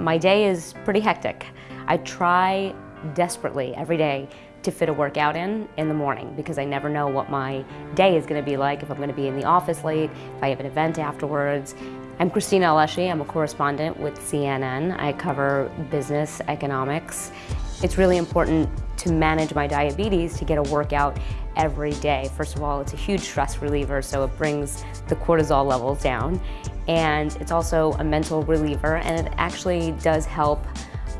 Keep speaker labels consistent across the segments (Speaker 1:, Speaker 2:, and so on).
Speaker 1: My day is pretty hectic. I try desperately every day to fit a workout in in the morning because I never know what my day is going to be like, if I'm going to be in the office late, if I have an event afterwards. I'm Cristina Alesci. I'm a correspondent with CNN. I cover business, economics. It's really important to manage my diabetes to get a workout every day. First of all, it's a huge stress reliever, so it brings the cortisol levels down. And it's also a mental reliever, and it actually does help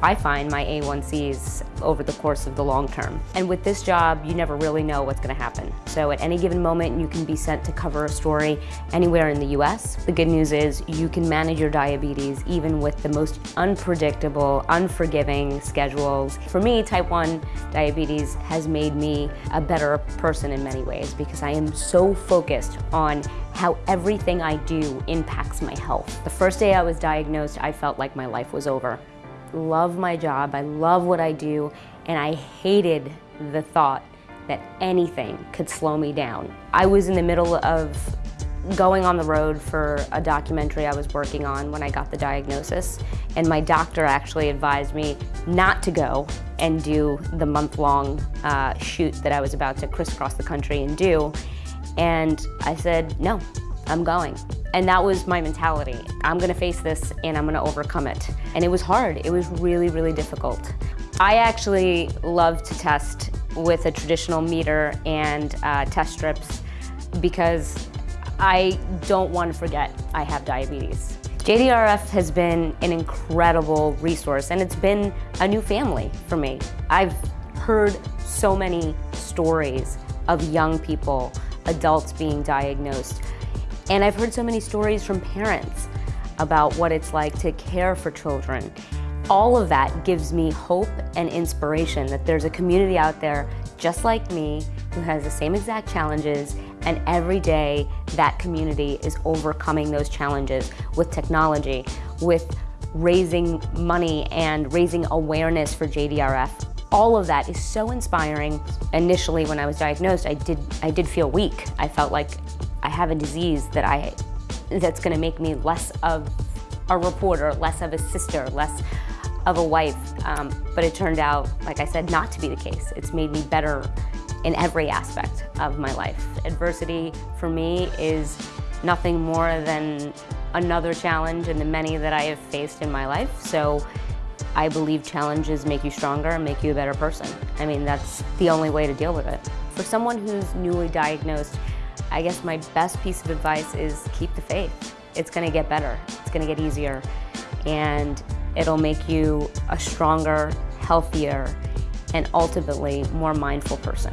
Speaker 1: I find my A1Cs over the course of the long term. And with this job, you never really know what's gonna happen. So at any given moment, you can be sent to cover a story anywhere in the US. The good news is you can manage your diabetes even with the most unpredictable, unforgiving schedules. For me, type 1 diabetes has made me a better person in many ways because I am so focused on how everything I do impacts my health. The first day I was diagnosed, I felt like my life was over love my job, I love what I do, and I hated the thought that anything could slow me down. I was in the middle of going on the road for a documentary I was working on when I got the diagnosis, and my doctor actually advised me not to go and do the month-long uh, shoot that I was about to crisscross the country and do, and I said, no, I'm going. And that was my mentality. I'm gonna face this and I'm gonna overcome it. And it was hard, it was really, really difficult. I actually love to test with a traditional meter and uh, test strips because I don't want to forget I have diabetes. JDRF has been an incredible resource and it's been a new family for me. I've heard so many stories of young people, adults being diagnosed and I've heard so many stories from parents about what it's like to care for children. All of that gives me hope and inspiration that there's a community out there just like me who has the same exact challenges and every day that community is overcoming those challenges with technology, with raising money and raising awareness for JDRF. All of that is so inspiring. Initially when I was diagnosed, I did, I did feel weak. I felt like I have a disease that I, that's gonna make me less of a reporter, less of a sister, less of a wife. Um, but it turned out, like I said, not to be the case. It's made me better in every aspect of my life. Adversity for me is nothing more than another challenge in the many that I have faced in my life. So I believe challenges make you stronger and make you a better person. I mean, that's the only way to deal with it. For someone who's newly diagnosed, I guess my best piece of advice is keep the faith. It's gonna get better, it's gonna get easier, and it'll make you a stronger, healthier, and ultimately more mindful person.